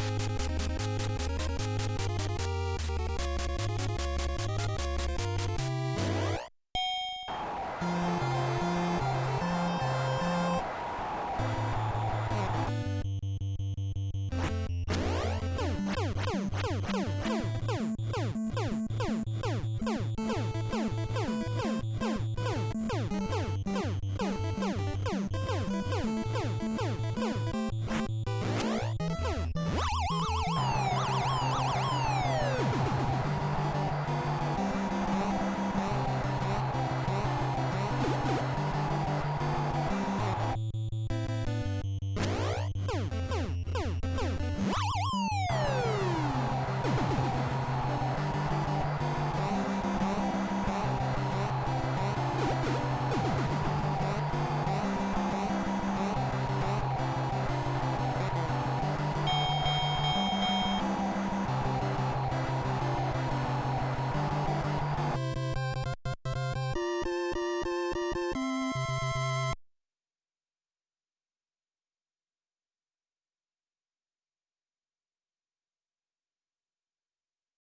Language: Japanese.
you